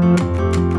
Música